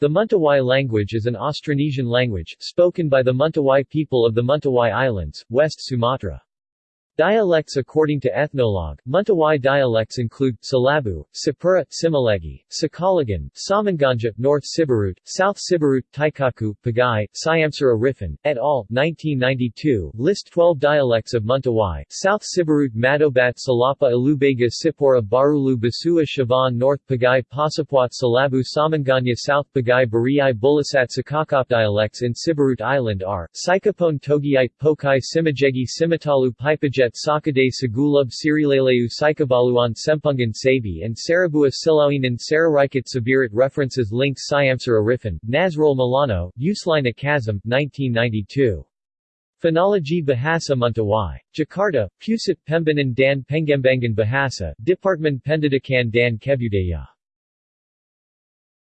The Mentawai language is an Austronesian language, spoken by the Mentawai people of the Mentawai Islands, West Sumatra. Dialects According to Ethnologue, Mentawai dialects include, Salabu, Sipura, Simalegi, Sakalagan, Samanganja, North Siberut, South Siberut, Taikaku, Pagay, Syamsir Arifin, et al., 1992, list 12 dialects of Mentawai, South Siberut Madobat Salapa Alubega Sipora Barulu Basua Shavan North Pagay Pasapwat Salabu Samanganya South Pagay Bariai Bulasat Sakakop Dialects in Siberut Island are, Sikapone Togiite Pokai Simajegi Simatalu Pipajet at Sakade Sagulub Sirilaleu Sikabaluan Sempungan Sabi and Sarabua Silauinan Sararikat Sabirat References Links Syamsir Arifin, Nasrul Milano, Usline Akazam, 1992. Phonology Bahasa Mentawai. Jakarta, Pusat Pembinaan dan Pengembangan Bahasa, Department Pendidikan dan Kebudayaan.